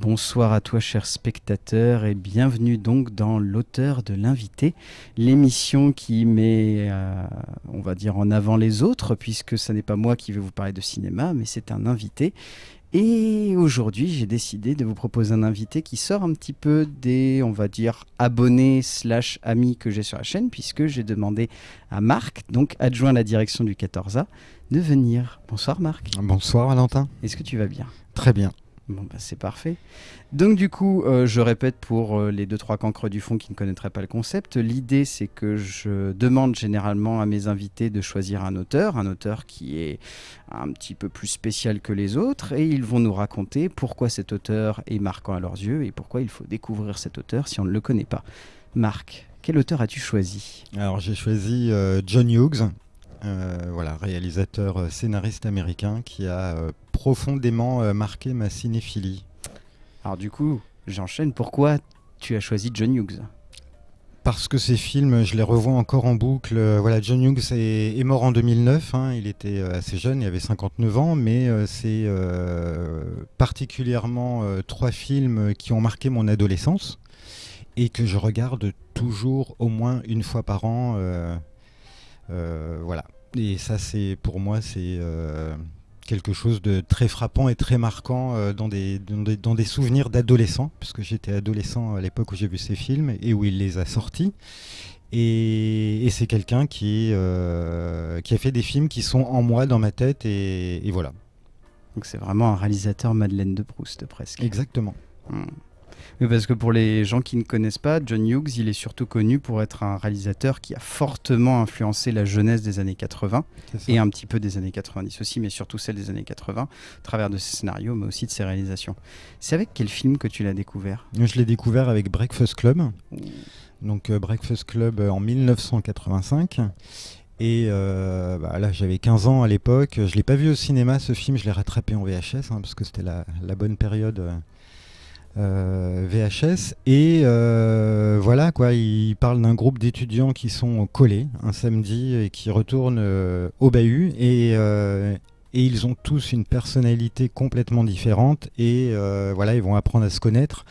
Bonsoir à toi, cher spectateur, et bienvenue donc dans l'auteur de l'invité, l'émission qui met, euh, on va dire, en avant les autres, puisque ce n'est pas moi qui vais vous parler de cinéma, mais c'est un invité. Et aujourd'hui, j'ai décidé de vous proposer un invité qui sort un petit peu des, on va dire, abonnés slash amis que j'ai sur la chaîne, puisque j'ai demandé à Marc, donc adjoint à la direction du 14A, de venir. Bonsoir Marc. Bonsoir Valentin. Est-ce que tu vas bien? Très bien. Bah, c'est parfait. Donc, du coup, euh, je répète pour euh, les deux trois cancres du fond qui ne connaîtraient pas le concept. L'idée, c'est que je demande généralement à mes invités de choisir un auteur, un auteur qui est un petit peu plus spécial que les autres, et ils vont nous raconter pourquoi cet auteur est marquant à leurs yeux et pourquoi il faut découvrir cet auteur si on ne le connaît pas. Marc, quel auteur as-tu choisi? Alors, j'ai choisi euh, John Hughes. Voilà, réalisateur scénariste américain qui a profondément euh, marqué ma cinéphilie. Alors du coup, j'enchaîne. Pourquoi tu as choisi John Hughes? Parce que ces films, je les revois encore en boucle. Euh, voilà, John Hughes est, mort en 2009. Hein. il était euh, assez jeune, il avait 59 ans, mais c'est particulièrement trois films qui ont marqué mon adolescence et que je regarde toujours au moins une fois par an. Voilà. Et ça, c'est pour moi, c'est quelque chose de très frappant et très marquant euh, dans, des, dans, des, souvenirs d'adolescent, puisque j'étais adolescent à l'époque où j'ai vu ces films et où il les a sortis. Et, c'est quelqu'un qui, euh, qui a fait des films qui sont en moi, dans ma tête, et, voilà. Donc c'est vraiment un réalisateur Madeleine de Proust, presque. Exactement. Hmm. Oui, parce que pour les gens qui ne connaissent pas, John Hughes, il est surtout connu pour être un réalisateur qui a fortement influencé la jeunesse des années 80 et un petit peu des années 90 aussi, mais surtout celle des années 80, à travers de ses scénarios, mais aussi de ses réalisations. C'est avec quel film que tu l'as découvert? Je l'ai découvert avec Breakfast Club. Donc euh, Breakfast Club euh, en 1985. Et euh, bah, là, j'avais 15 ans à l'époque. Je ne l'ai pas vu au cinéma, ce film. Je l'ai rattrapé en VHS, hein, parce que c'était la, bonne période euh, VHS. Et euh, voilà, quoi, il parle d'un groupe d'étudiants qui sont collés un samedi et qui retournent euh, au bahut. Et, ils ont tous une personnalité complètement différente. Et voilà, ils vont apprendre à se connaître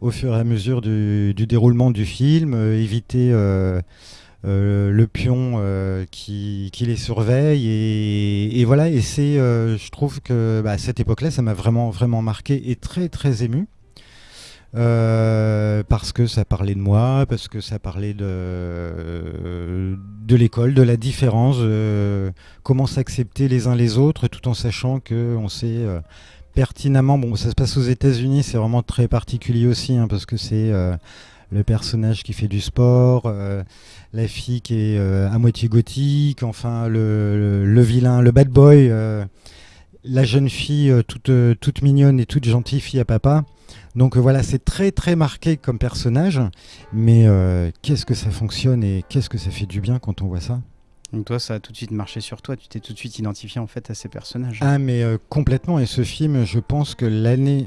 au fur et à mesure du, déroulement du film, éviter. le pion qui, les surveille et, voilà et c'est je trouve que bah, à cette époque-là ça m'a vraiment vraiment marqué et très très ému euh, parce que ça parlait de moi, parce que ça parlait de, de l'école, de la différence, euh, comment s'accepter les uns les autres, tout en sachant qu'on sait euh, pertinemment, bon ça se passe aux États-Unis, c'est vraiment très particulier aussi, hein, parce que c'est le personnage qui fait du sport, la fille qui est à moitié gothique, enfin le, le, vilain, le bad boy, la jeune fille toute, toute mignonne et toute gentille fille à papa. Donc euh, voilà, c'est très très marqué comme personnage, mais euh, qu'est-ce que ça fonctionne et qu'est-ce que ça fait du bien quand on voit ça? Donc toi, ça a tout de suite marché sur toi, tu t'es tout de suite identifié en fait à ces personnages. Ah mais euh, complètement, et ce film, je pense que l'année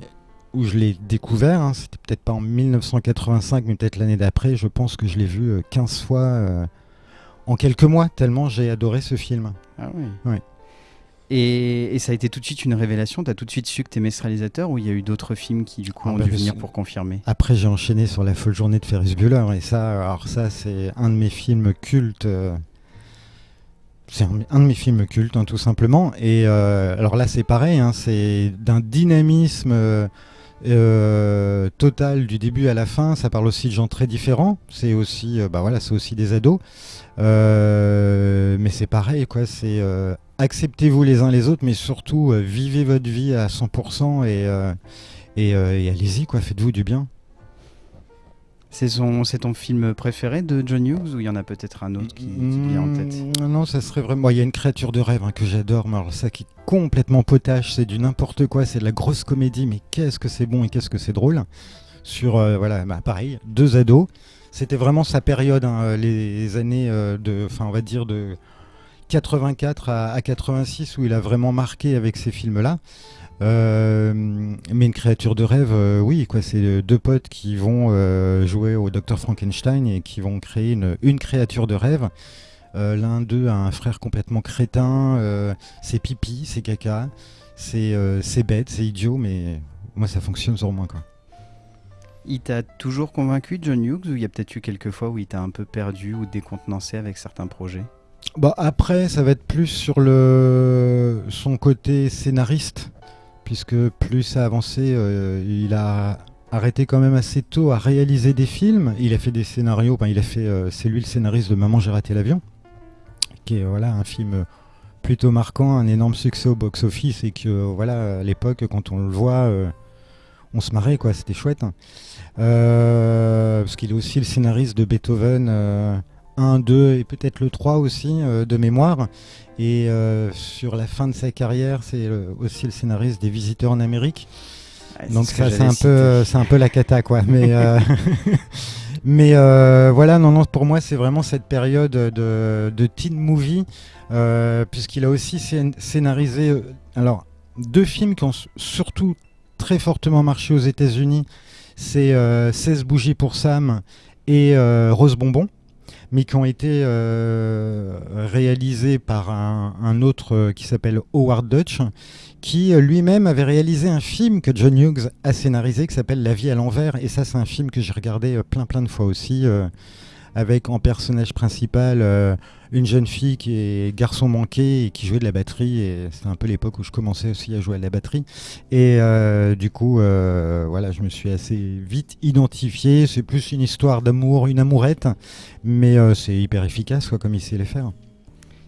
où je l'ai découvert, hein, c'était peut-être pas en 1985, mais peut-être l'année d'après, je pense que je l'ai vu 15 fois en quelques mois, tellement j'ai adoré ce film. Ah oui. Ouais. Et, ça a été tout de suite une révélation Tu as tout de suite su que tu aimais ce réalisateur ou il y a eu d'autres films qui du coup ah ont bah, dû venir pour confirmer? Après j'ai enchaîné sur La folle journée de Ferris Bueller et ça, alors ça c'est un de mes films cultes. Euh, c'est un, de mes films cultes hein, tout simplement. Et euh, alors là c'est pareil, hein, c'est d'un dynamisme euh, total du début à la fin. Ça parle aussi de gens très différents. C'est aussi, bah voilà, c'est aussi des ados. mais c'est pareil quoi, c'est acceptez-vous les uns les autres, mais surtout euh, vivez votre vie à 100% euh, euh, et, allez-y, quoi, faites-vous du bien. C'est ton film préféré de John Hughes ou il y en a peut-être un autre qui, vient en tête? Mmh, Non, ça serait vraiment. Il y a une créature de rêve hein, que j'adore, mais alors ça qui est complètement potache, c'est du n'importe quoi, c'est de la grosse comédie, mais qu'est-ce que c'est bon et qu'est-ce que c'est drôle. Sur, voilà, bah, pareil, deux ados. C'était vraiment sa période, hein, les années de, enfin, on va dire de 84 à, 86 où il a vraiment marqué avec ces films-là. Euh, mais une créature de rêve, euh, oui, quoi. C'est deux potes qui vont euh, jouer au Docteur Frankenstein et qui vont créer une, créature de rêve. L'un d'eux a un frère complètement crétin. c'est pipi, c'est caca, c'est bête, c'est idiot, mais moi ça fonctionne sur moi quoi. Il t'a toujours convaincu, John Hughes, ou il y a peut-être eu quelques fois où il t'a un peu perdu ou décontenancé avec certains projets? Bah, Après, ça va être plus sur le... son côté scénariste, puisque plus ça a avancé, euh, il a arrêté quand même assez tôt à réaliser des films. Il a fait des scénarios, il a fait, euh, c'est lui le scénariste de Maman j'ai raté l'avion, qui est voilà, un film plutôt marquant, un énorme succès au box-office, et que voilà, à l'époque, quand on le voit, euh, on se marrait, quoi, c'était chouette. Euh, parce qu'il est aussi le scénariste de Beethoven 1, euh, 2 et peut-être le 3 aussi euh, de mémoire. Et sur la fin de sa carrière, c'est aussi le scénariste des Visiteurs en Amérique. Donc ça, c'est un peu, un peu la cata, quoi. Mais mais voilà, non, non, pour moi, c'est vraiment cette période de, de teen movie, puisqu'il a aussi scénarisé, alors deux films qui ont surtout très fortement marché aux États-Unis c'est 16 euh, bougies pour Sam et euh, Rose Bonbon mais qui ont été euh, réalisés par un, autre qui s'appelle Howard Dutch, qui lui-même avait réalisé un film que John Hughes a scénarisé qui s'appelle La vie à l'envers. Et ça, c'est un film que j'ai regardé plein plein de fois aussi avec en personnage principal euh, une jeune fille qui est garçon manqué et qui jouait de la batterie. Et c'était un peu l'époque où je commençais aussi à jouer à la batterie. Et euh, du coup, euh, voilà, je me suis assez vite identifié. C'est plus une histoire d'amour, une amourette, mais c'est hyper efficace quoi, comme il sait les faire.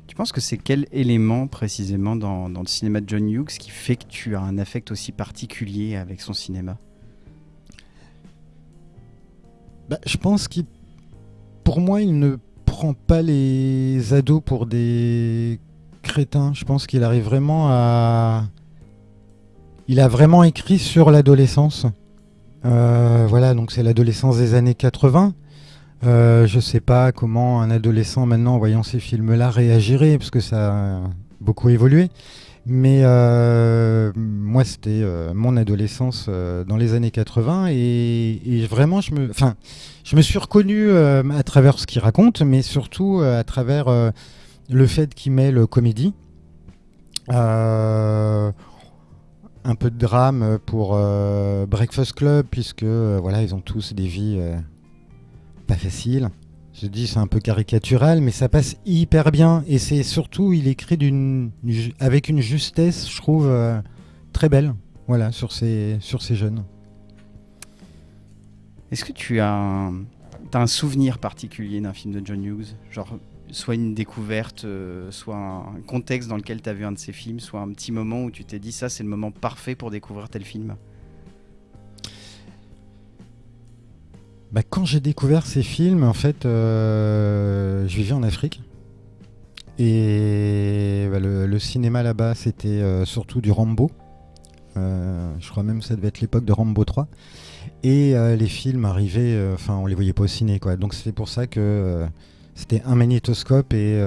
Tu penses que c'est quel élément précisément dans, le cinéma de John Hughes qui fait que tu as un affect aussi particulier avec son cinéma? Bah, Je pense qu'il pour moi, il ne prend pas les ados pour des crétins. Je pense qu'il arrive vraiment à. Il a vraiment écrit sur l'adolescence. Euh, voilà, donc c'est l'adolescence des années 80. Euh, je sais pas comment un adolescent maintenant, en voyant ces films-là, réagirait, parce que ça a beaucoup évolué. Mais euh, moi, c'était euh, mon adolescence euh, dans les années 80 et, vraiment, je me, je me suis reconnu à travers ce qu'il raconte, mais surtout à travers le fait qu'il mêle comédie, un peu de drame pour Breakfast Club, puisque voilà, ils ont tous des vies pas faciles. Je dis c'est un peu caricatural, mais ça passe hyper bien. Et c'est surtout, il écrit avec une justesse, je trouve, euh, très belle. Voilà, sur ces, sur ces jeunes. Est-ce que tu as un, as un souvenir particulier d'un film de John Hughes? Genre, soit une découverte, euh, soit un contexte dans lequel tu as vu un de ses films, soit un petit moment où tu t'es dit ça, c'est le moment parfait pour découvrir tel film? Bah, quand j'ai découvert ces films, en fait, euh, je vivais en Afrique. Et bah, le, cinéma là-bas, c'était euh, surtout du Rambo. Euh, je crois même que ça devait être l'époque de Rambo 3. Et les films arrivaient, enfin, on les voyait pas au ciné, quoi. Donc c'est pour ça que c'était un magnétoscope et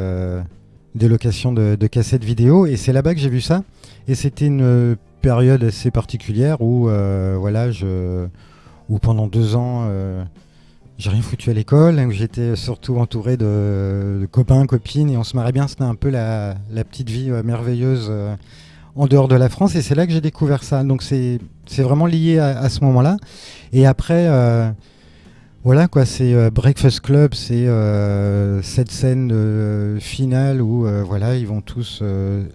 des locations de, de cassettes vidéo. Et c'est là-bas que j'ai vu ça. Et c'était une période assez particulière où, voilà, je où pendant deux ans, euh, j'ai rien foutu à l'école, où j'étais surtout entouré de, copains, copines, et on se marrait bien. C'était un peu la, petite vie euh, merveilleuse euh, en dehors de la France, et c'est là que j'ai découvert ça. Donc c'est vraiment lié à, ce moment-là. Et après, voilà quoi, c'est Breakfast Club, c'est cette scène finale où voilà, ils vont tous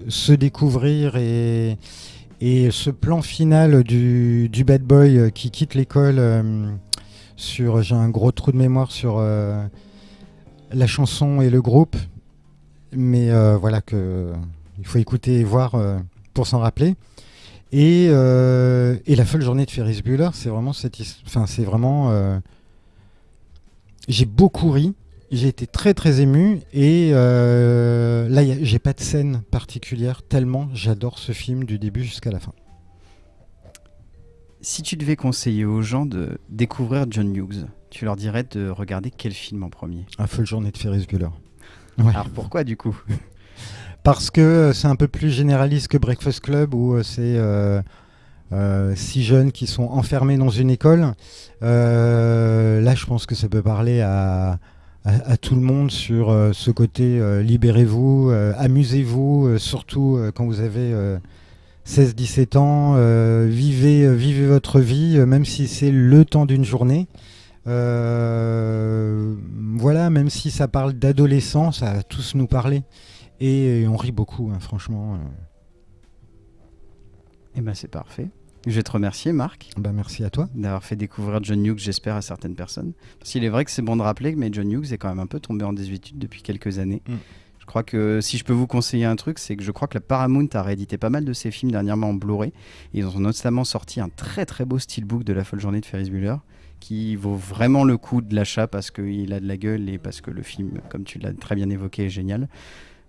se découvrir et et ce plan final du, bad boy euh, qui quitte l'école euh, sur, j'ai un gros trou de mémoire sur euh, la chanson et le groupe, mais voilà que il faut écouter et voir pour s'en rappeler. Et, la folle journée de Ferris Bueller, c'est vraiment enfin c'est vraiment, j'ai beaucoup ri. J'ai été très très ému et euh, là j'ai pas de scène particulière tellement j'adore ce film du début jusqu'à la fin. Si tu devais conseiller aux gens de découvrir John Hughes, tu leur dirais de regarder quel film en premier? Un Folle journée de Ferris Bueller. Alors pourquoi du coup? Parce que euh, c'est un peu plus généraliste que Breakfast Club où euh, c'est six jeunes qui sont enfermés dans une école. là je pense que ça peut parler à à, tout le monde sur euh, ce côté euh, libérez-vous, euh, amusez-vous, surtout quand vous avez 16-17 ans, vivez, vivez votre vie, même si c'est le temps d'une journée. voilà, même si ça parle d'adolescence, ça va tous nous parler. Et, on rit beaucoup, hein, franchement. Et eh ben c'est parfait. Je vais te remercier, Marc. Bah, merci à toi. D'avoir fait découvrir John Hughes, j'espère, à certaines personnes. Parce qu'il est vrai que c'est bon de rappeler, mais John Hughes est quand même un peu tombé en désuétude depuis quelques années. Mm. Je crois que si je peux vous conseiller un truc, c'est que je crois que la Paramount a réédité pas mal de ses films dernièrement en Blu-ray. Ils ont notamment sorti un très très beau steelbook de la folle journée de Ferris Bueller qui vaut vraiment le coup de l'achat parce qu'il a de la gueule et parce que le film, comme tu l'as très bien évoqué, est génial.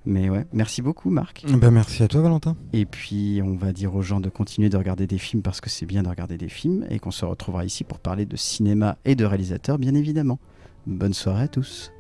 Mais ouais, merci beaucoup Marc. Ben merci à toi Valentin. Et puis on va dire aux gens de continuer de regarder des films parce que c'est bien de regarder des films et qu'on se retrouvera ici pour parler de cinéma et de réalisateurs bien évidemment. Bonne soirée à tous.